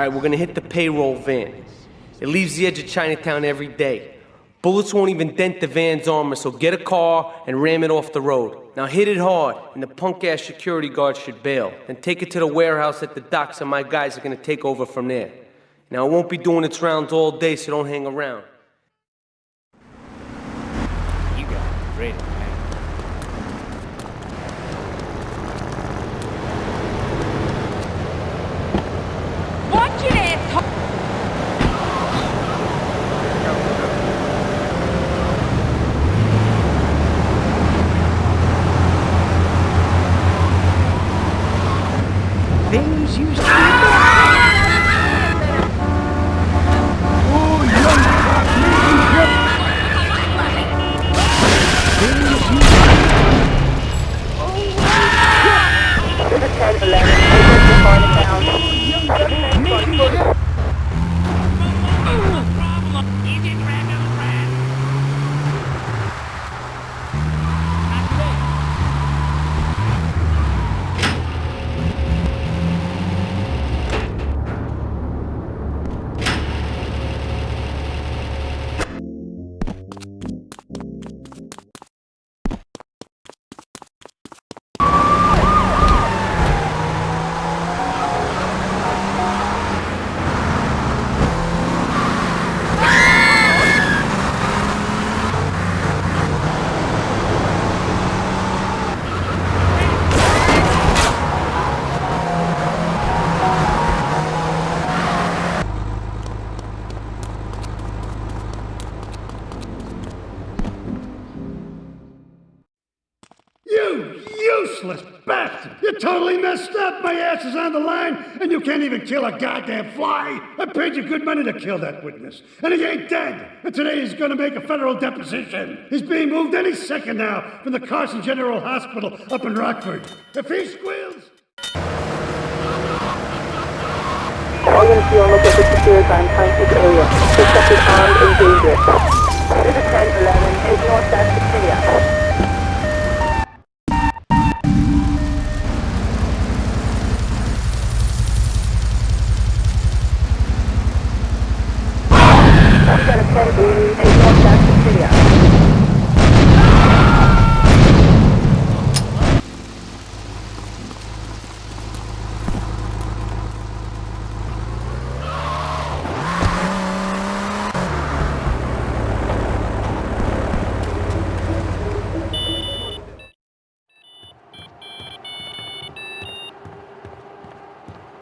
Alright, we're gonna hit the payroll van. It leaves the edge of Chinatown every day. Bullets won't even dent the van's armor, so get a car and ram it off the road. Now hit it hard, and the punk ass security guard should bail. Then take it to the warehouse at the docks, and my guys are gonna take over from there. Now it won't be doing its rounds all day, so don't hang around. You got it. Great. Watch it, ass is on the line, and you can't even kill a goddamn fly! I paid you good money to kill that witness, and he ain't dead! And today he's gonna make a federal deposition! He's being moved any second now from the Carson General Hospital up in Rockford. If he squeals... All units at the secure time, Francis area. Suspect is armed and dangerous. This is 1011, is north that's clear.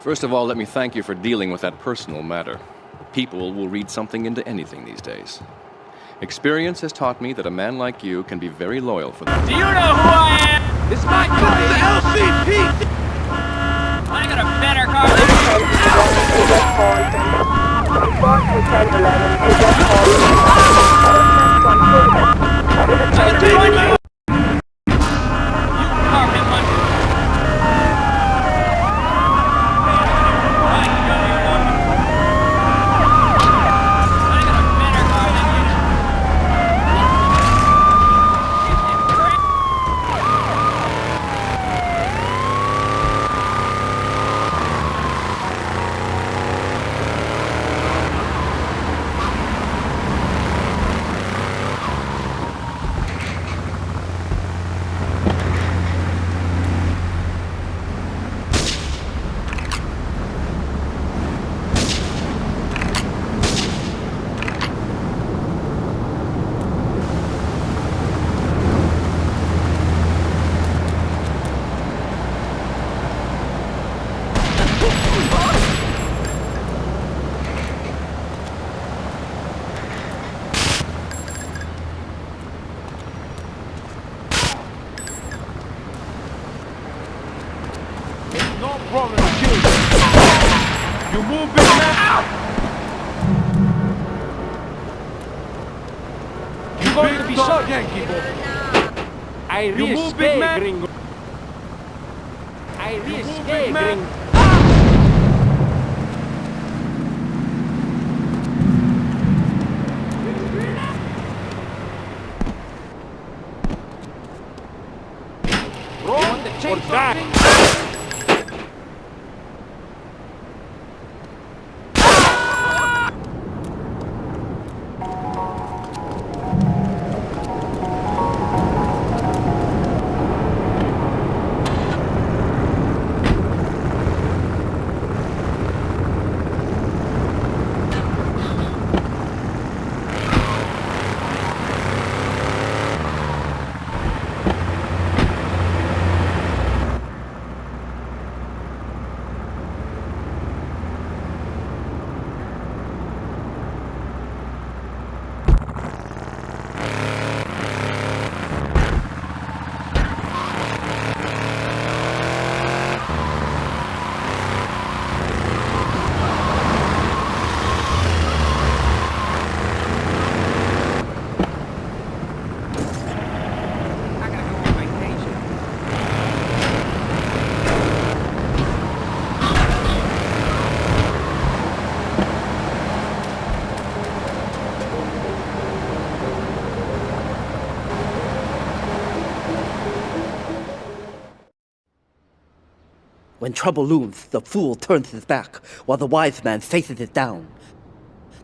First of all, let me thank you for dealing with that personal matter. People will read something into anything these days. Experience has taught me that a man like you can be very loyal for them. Do you know who I am? This my car. The LCP. I got a better car than you. Is just called. Response to 1011 is just called. This is 1011. You carved him one. I know you want me. I got a better car than you. No problem to kill you. You move, big man. You're going to Big be dog shot. Yankee boy. I You move, big riesque, man. gringo. I move, riesque, big man. gringo. Run the or chainsaw die. thing? When trouble looms, the fool turns his back, while the wise man faces it down.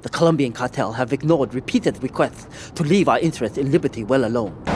The Colombian cartel have ignored repeated requests to leave our interests in liberty well alone.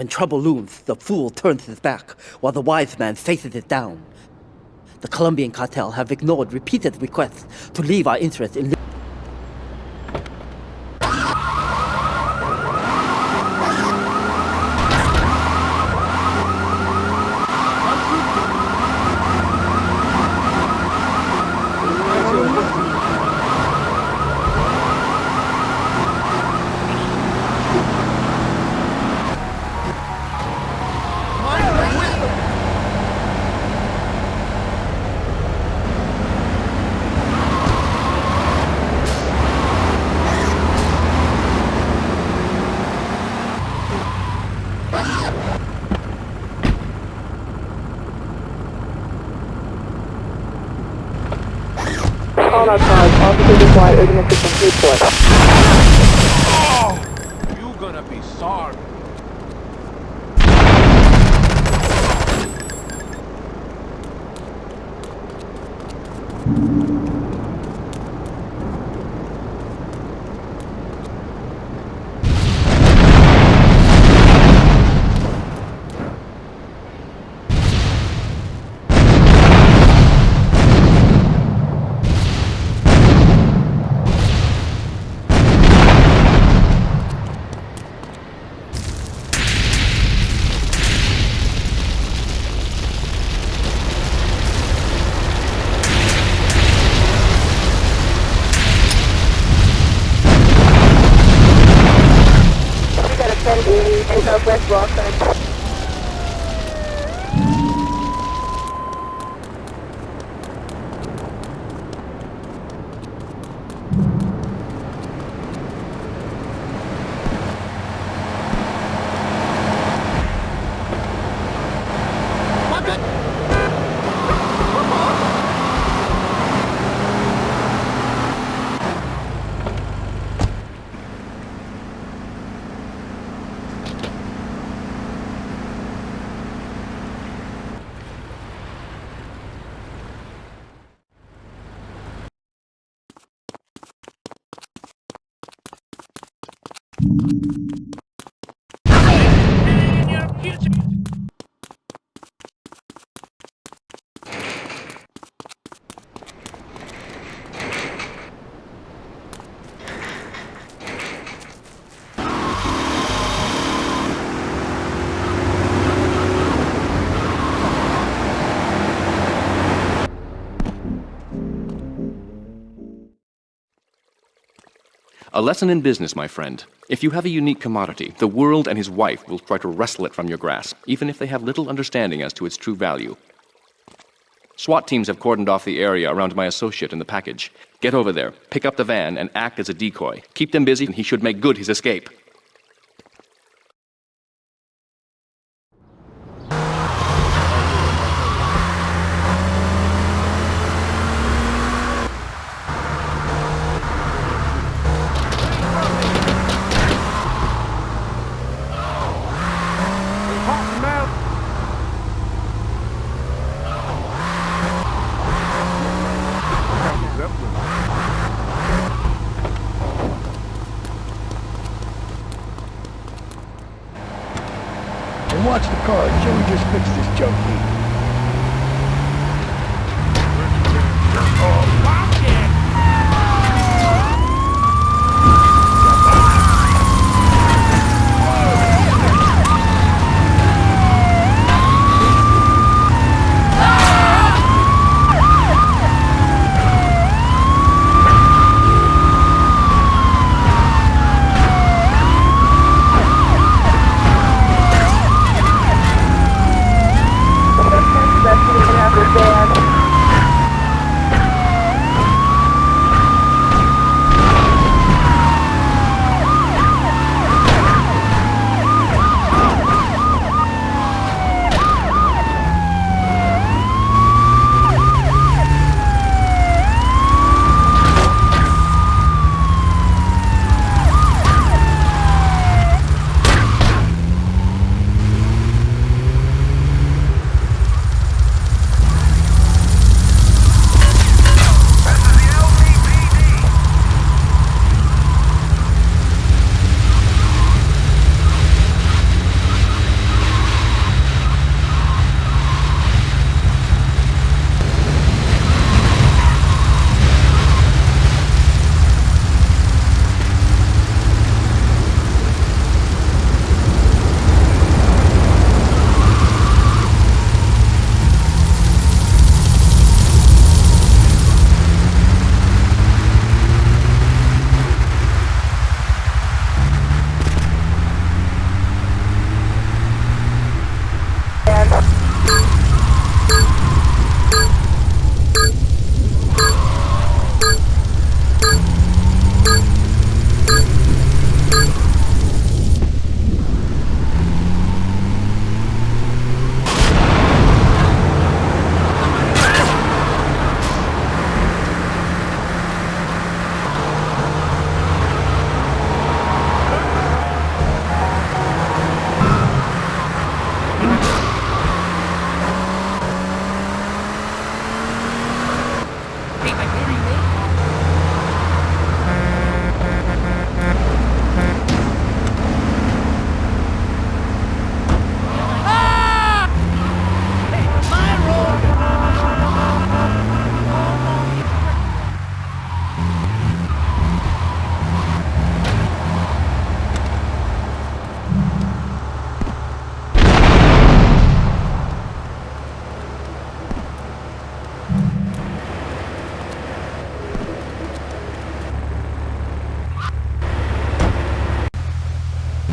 When trouble looms, the fool turns his back, while the wise man faces it down. The Colombian cartel have ignored repeated requests to leave our interests in liberty. All our cars, officers required urgent assistance report. You gonna be sorry. A lesson in business, my friend. If you have a unique commodity, the world and his wife will try to wrestle it from your grasp, even if they have little understanding as to its true value. SWAT teams have cordoned off the area around my associate and the package. Get over there, pick up the van, and act as a decoy. Keep them busy, and he should make good his escape.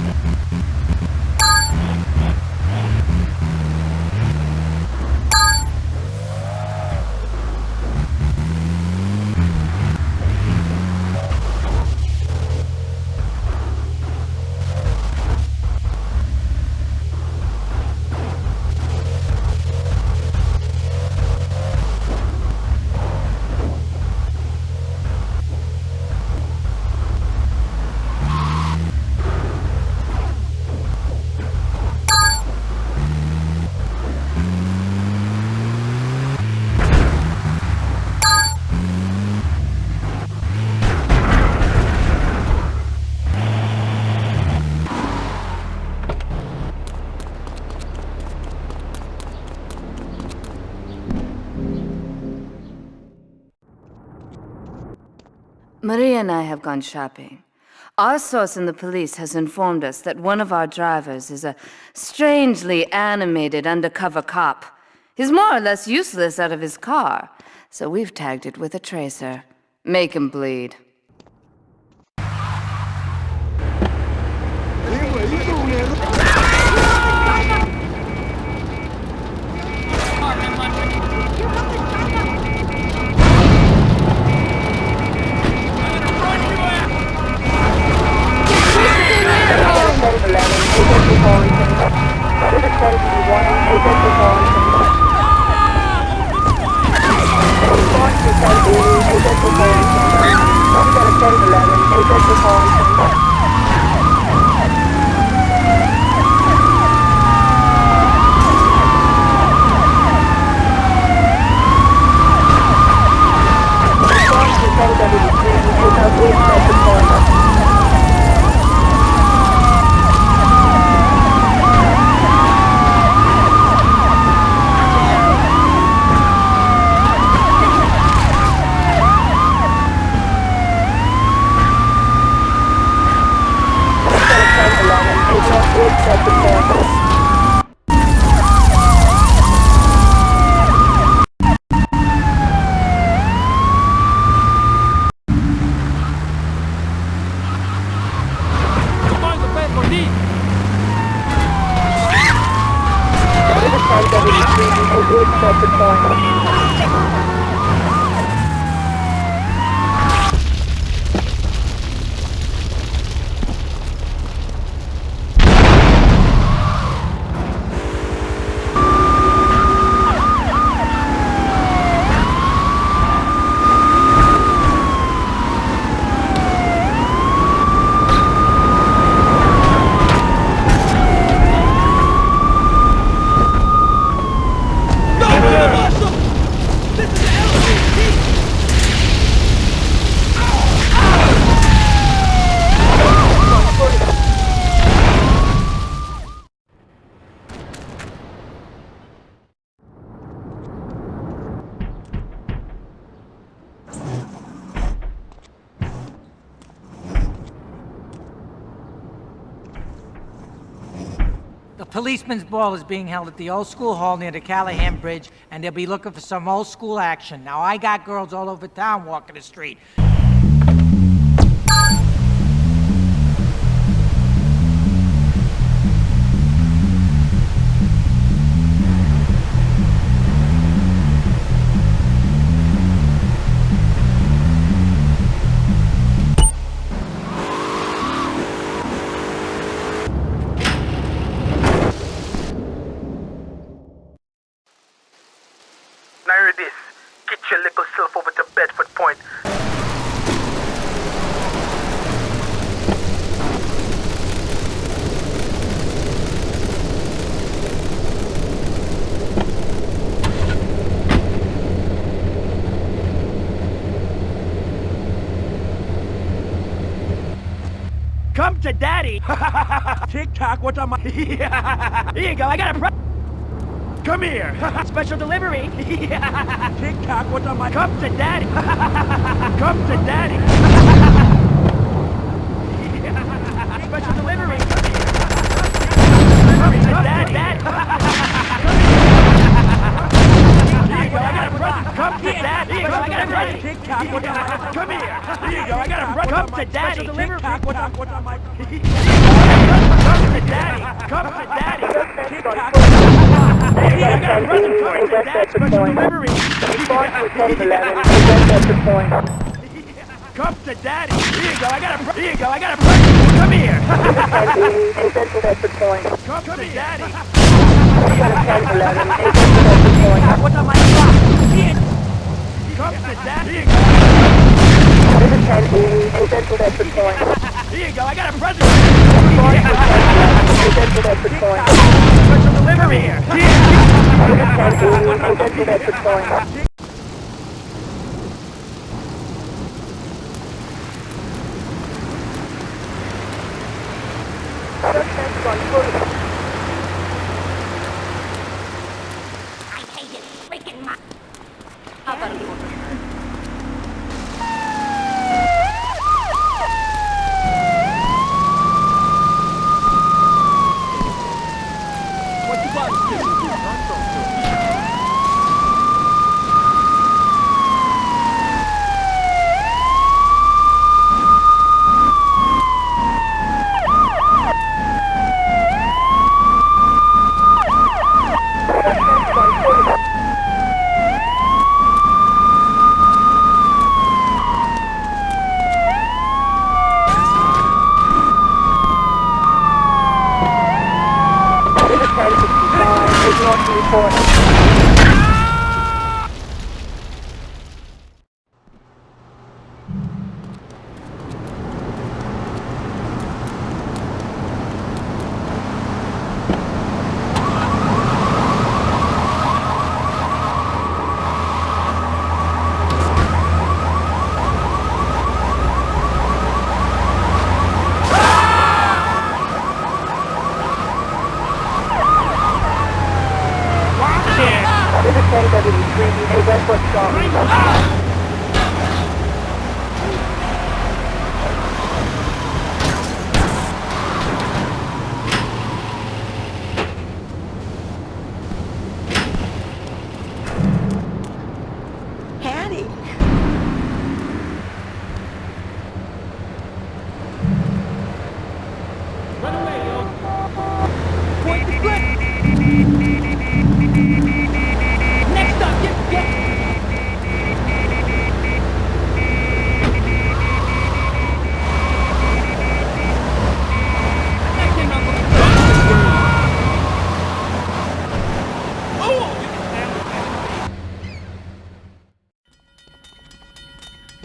Mm-hmm. Maria and I have gone shopping. Our source in the police has informed us that one of our drivers is a strangely animated undercover cop. He's more or less useless out of his car, so we've tagged it with a tracer. Make him bleed. Policeman's ball is being held at the old school hall near the Callahan Bridge, and they'll be looking for some old school action. Now, I got girls all over town walking the street. Come to daddy. Tick tock, what am I? Here you go, I got a pre- Come here. Special delivery. Tick tock, what am I? Come to daddy. Come to daddy. Special delivery. Come to daddy. Here you go, I got a present. Come to daddy. Here you go, I got a present. Tick tock, what am Come here. Here you go, I got a present. Come to daddy. Special delivery. Tick tock, I? Come to daddy. Come to daddy. Tick tock. Hey, I got a present. Come to daddy. Special delivery. Response to 1011, present at the point. Come to daddy. Here you go. I got a. Here you go. I got a present. Come here. 1080, present at the point. Come to daddy. 1011, present at the point. What's on my clock? Come to daddy. You. This is 1080, present at the point. Here you go. I got a present. Response to 1011, present at the point. Special delivery here. Here. This is 1080, present at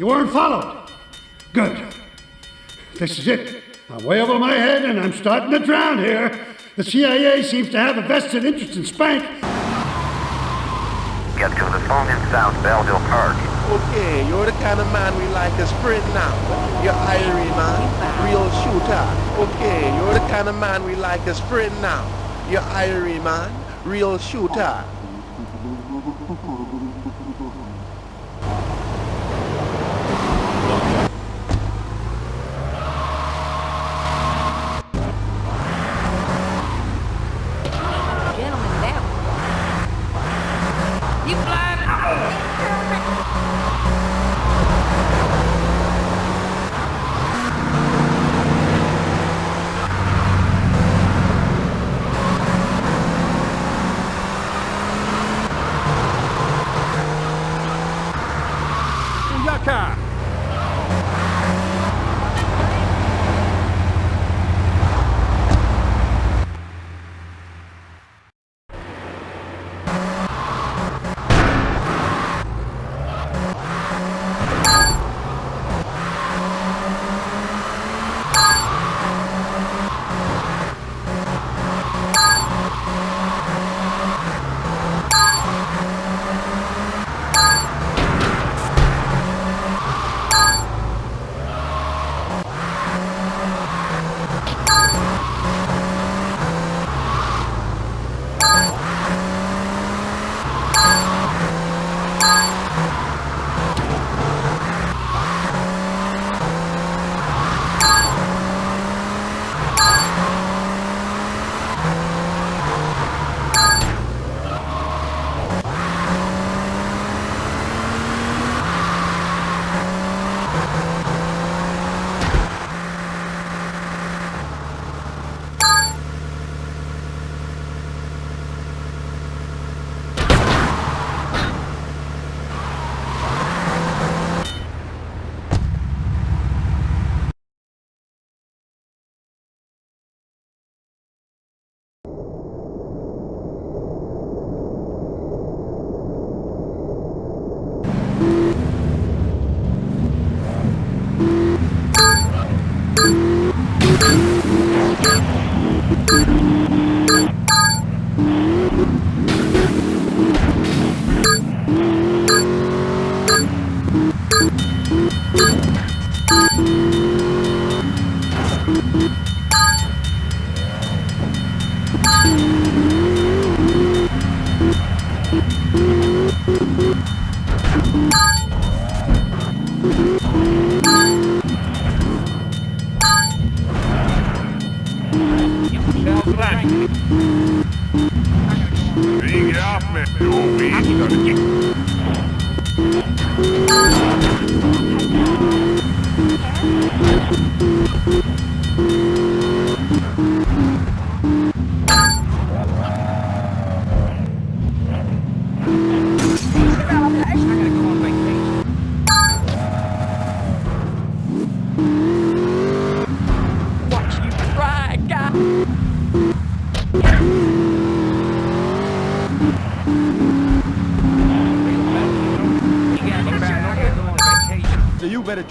You weren't followed. Good. This is it. I'm way over my head and I'm starting to drown here. The CIA seems to have a vested interest in Spank. Get to the phone in South Belleville Park. Okay, you're the kind of man we like to sprint now. You're Irie man, real shooter. Okay, you're the kind of man we like to sprint now. You're Irie man, real shooter.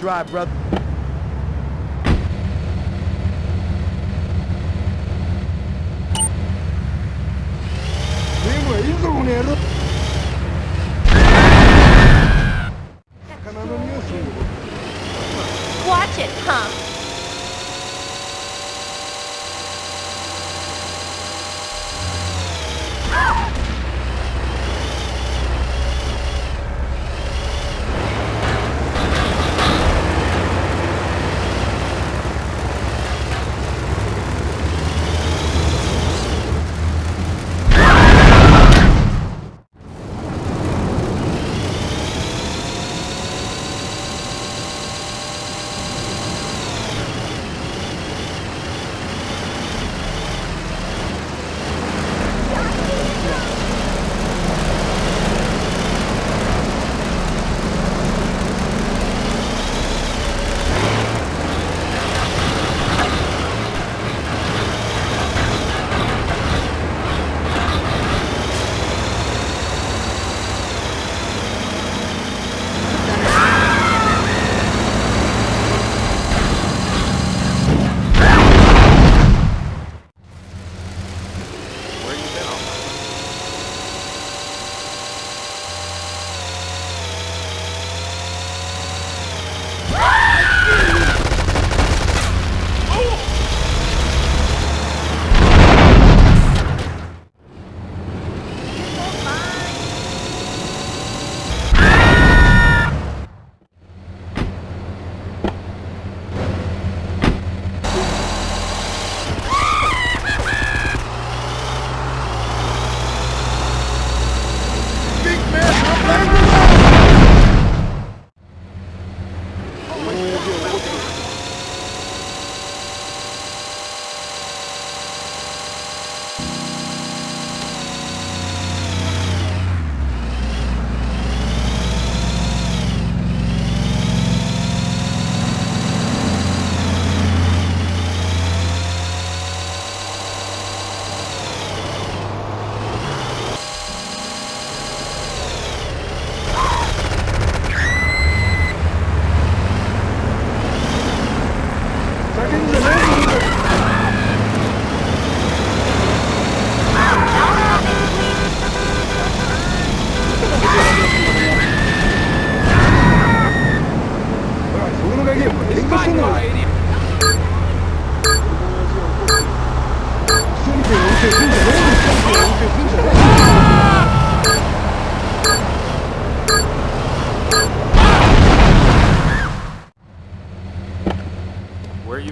Drive, brother. Watch it, huh?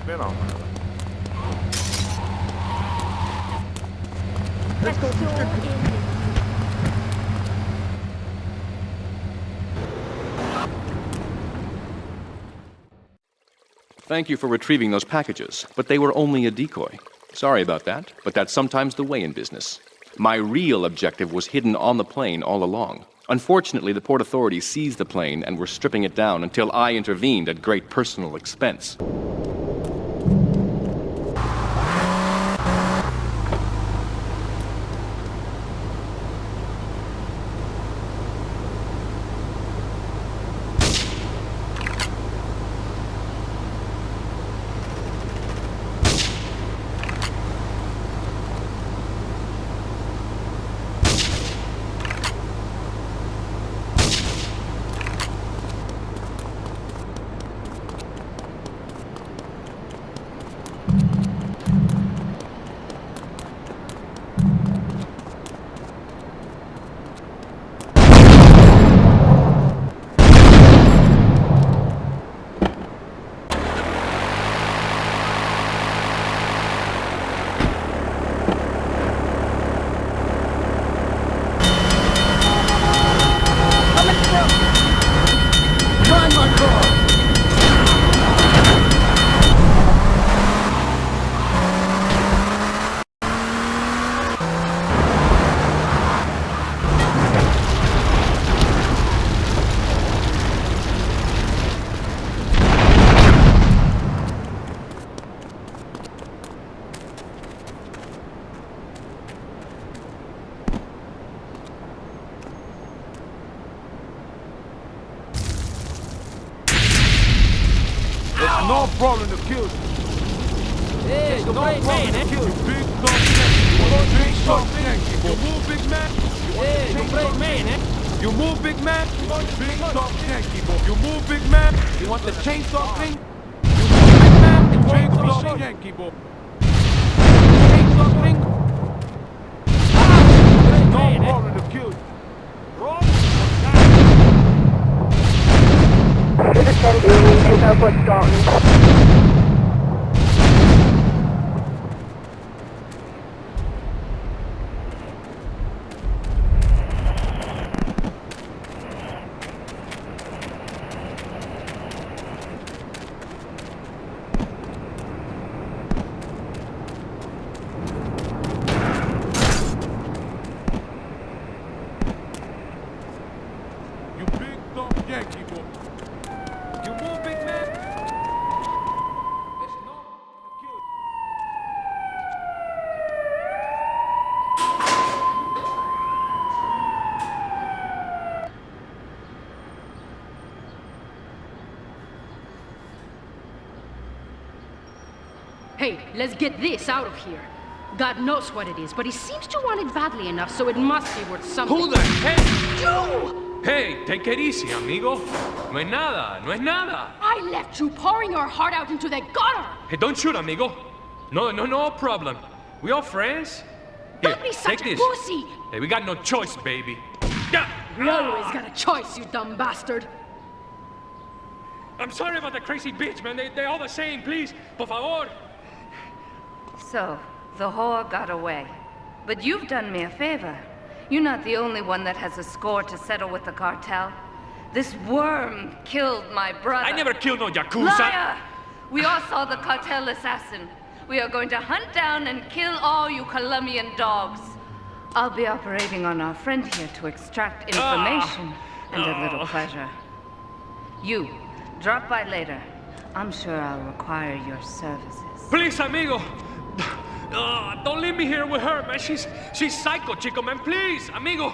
You been on? Let's go. Thank you for retrieving those packages, but they were only a decoy. Sorry about that, but that's sometimes the way in business. My real objective was hidden on the plane all along. Unfortunately, the port authorities seized the plane and were stripping it down until I intervened at great personal expense. Hey, let's get this out of here. God knows what it is, but he seems to want it badly enough, so it must be worth something. Who the heck? You! Hey, take it easy, amigo. No es nada, no es nada. I left you pouring your heart out into the gutter! Hey, don't shoot, amigo. No, no, no problem. We all friends. Here, Don't be take such a this. pussy! Hey, we got no choice, baby. Yeah. We always got a choice, you dumb bastard. I'm sorry about the crazy bitch, man. They, they all the same. Please, por favor. So, the whore got away. But you've done me a favor. You're not the only one that has a score to settle with the cartel. This worm killed my brother. I never killed no Yakuza. Liar! We all saw the cartel assassin. We are going to hunt down and kill all you Colombian dogs. I'll be operating on our friend here to extract ah! information and a little Oh. pleasure. You, drop by later. I'm sure I'll require your services. Please, amigo. Ah, don't leave me here with her, man. She's, she's psycho, chico, man. Please, amigo.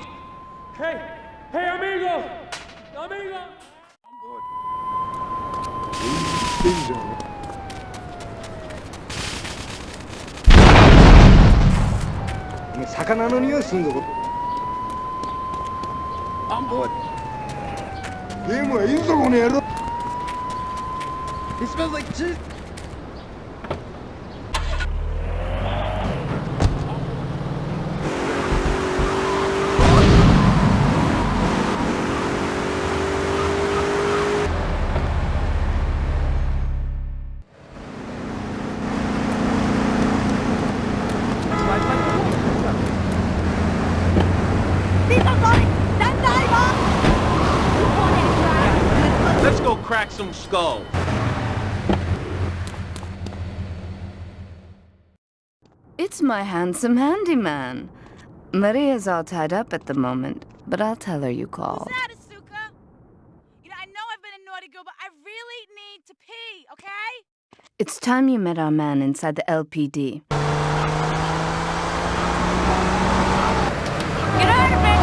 Hey, hey, amigo. Amigo. I'm good. are... On board. He smells like cheese. My handsome handyman. Maria's all tied up at the moment, but I'll tell her you called. that, Asuka? You know, I know I've been a naughty girl, but I really need to pee, okay? It's time you met our man inside the LPD. Get out of it!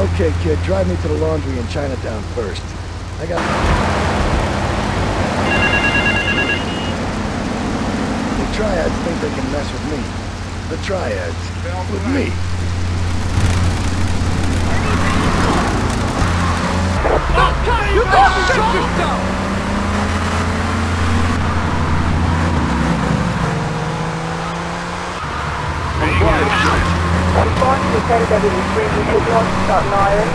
Okay, kid, drive me to the laundry in Chinatown first. I got... The Triads think they can mess with me. The Triads. With me. You got to shut yourself! Response to 1073 signal, Staunton Island.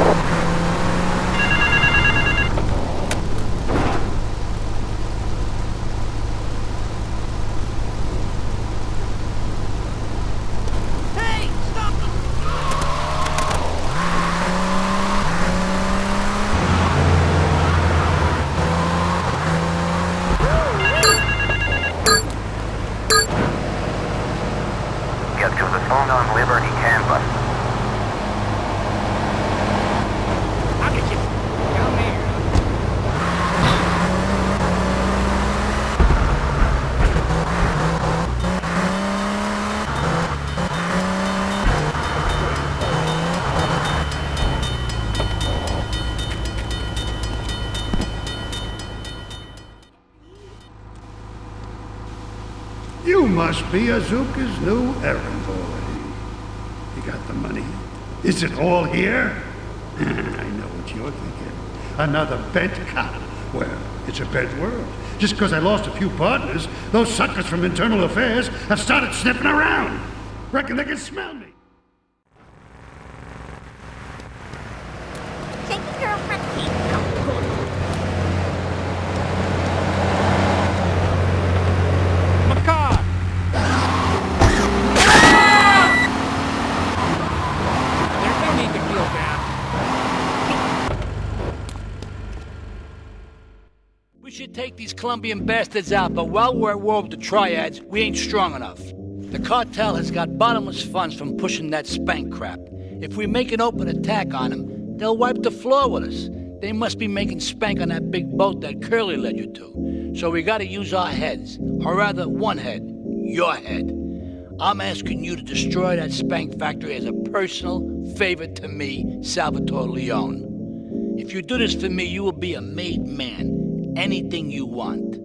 Hey, stop! Get to the phone on Liberty campus. I'll get you. Come here. You must be Asuka's new errand boy. You got the money? Is it all here? I know what you're thinking. Another bent cop. Well, it's a bent world. Just because I lost a few partners, those suckers from Internal Affairs have started sniffing around. Reckon they can smell me. Take your girlfriend Macar! There's no need to feel bad. We should take these Colombian bastards out, but while we're at war with the triads, we ain't strong enough. The cartel has got bottomless funds from pushing that spank crap. If we make an open attack on them, they'll wipe the floor with us. They must be making spank on that big boat that Curly led you to. So we gotta use our heads, or rather one head, your head. I'm asking you to destroy that spank factory as a personal favor to me, Salvatore Leone. If you do this for me, you will be a made man. Anything you want.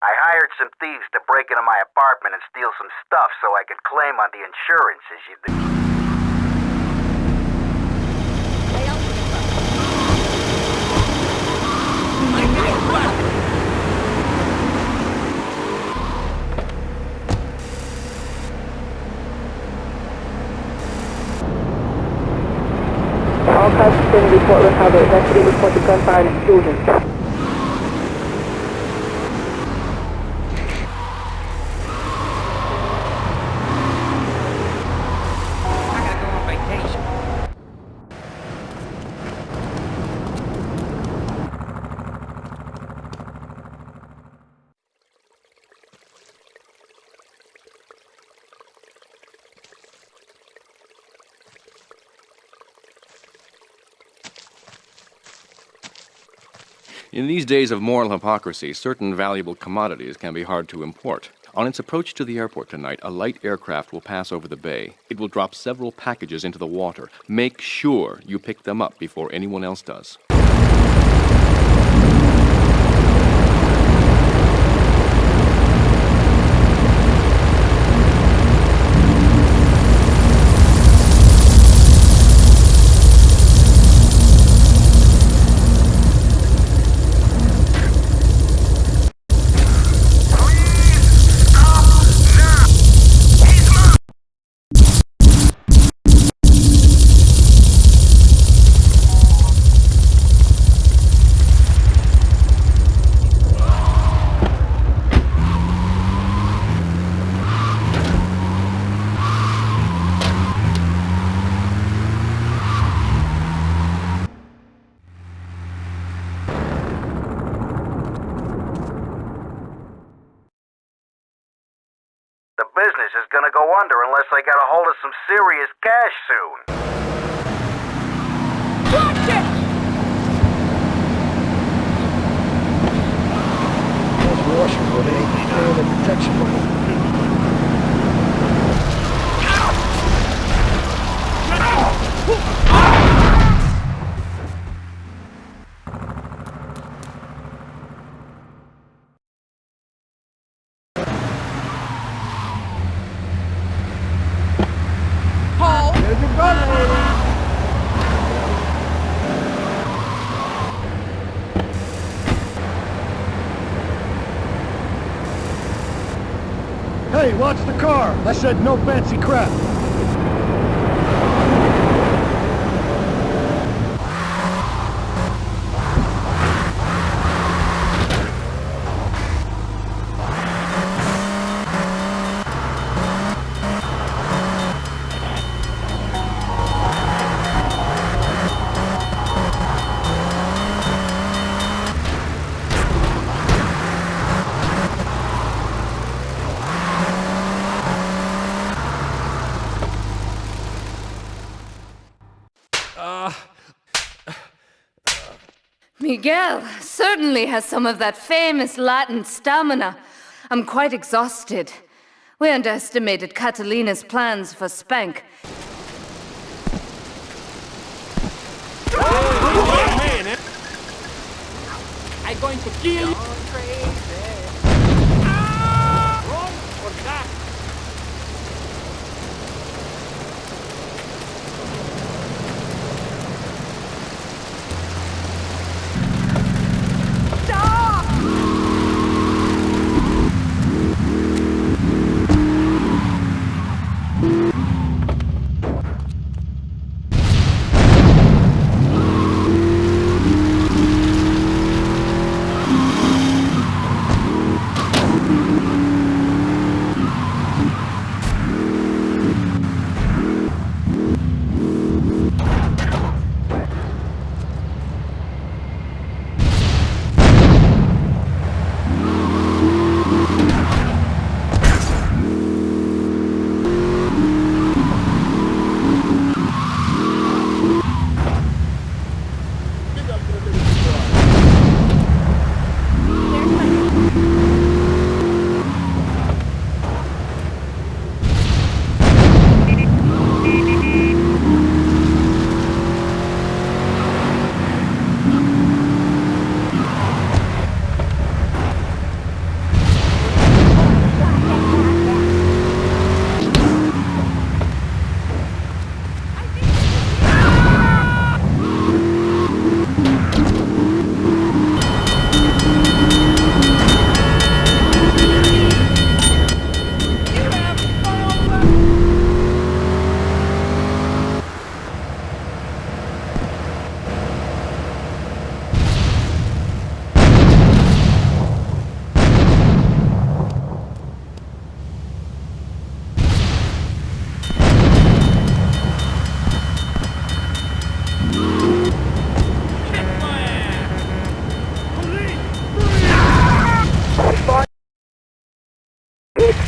I hired some thieves to break into my apartment and steal some stuff so I could claim on the insurance as you All cars in report recovered. Deputy reported gunfire and explosion. In these days of moral hypocrisy, certain valuable commodities can be hard to import. On its approach to the airport tonight, a light aircraft will pass over the bay. It will drop several packages into the water. Make sure you pick them up before anyone else does. business is gonna go under unless I get a hold of some serious cash soon. Those washers were the ain't the protection bubble. Paul! There's your brother, lady. Hey, watch the car! I said no fancy crap. Miguel certainly has some of that famous Latin stamina. I'm quite exhausted. We underestimated Catalina's plans for Spank. I'm going to kill you.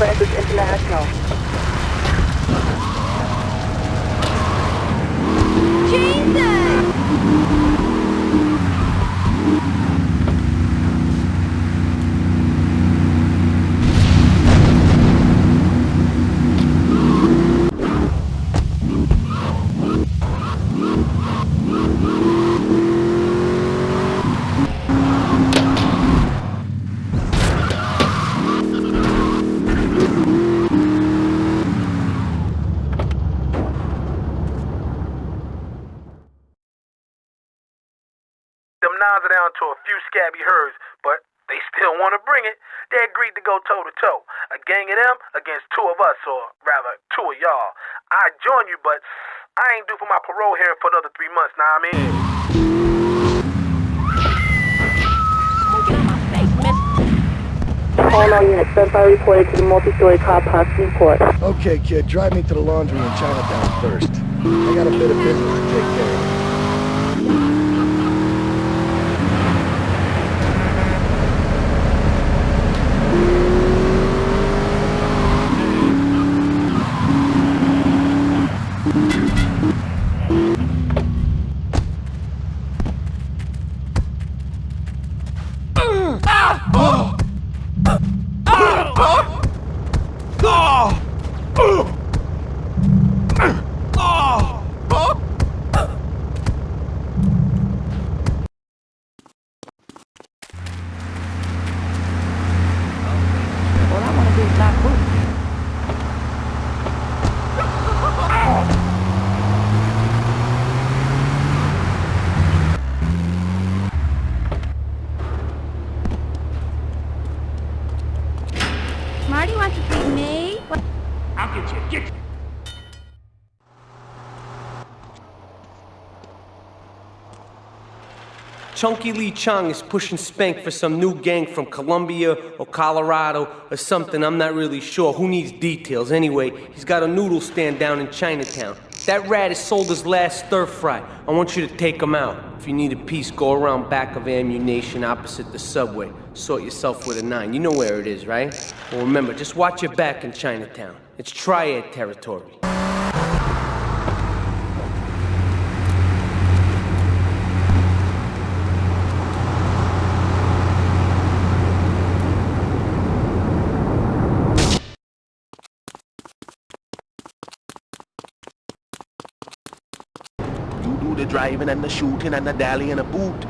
Francis International. Them to a few scabby herds, but they still want to bring it. They agreed to go toe to toe. A gang of them against two of us, or rather, two of y'all. I'd join you, but I ain't due for my parole here for another three months, now I'm mean. All our units, Senpai reported to the multi-story car park Newport. Okay, kid, drive me to the laundry in Chinatown first. I got a bit of business to take care of. All I want to do is not move. Marty wants to beat me? What? I'll get you. Get you. Chunky Lee Chong is pushing Spank for some new gang from Colombia or Colorado or something. I'm not really sure. Who needs details? Anyway, he's got a noodle stand down in Chinatown. That rat has sold his last stir fry. I want you to take him out. If you need a piece, go around back of ammunition opposite the subway. Sort yourself with a nine. You know where it is, right? Well, remember, just watch your back in Chinatown. It's triad territory. You do the driving and the shooting and a dally and a boot.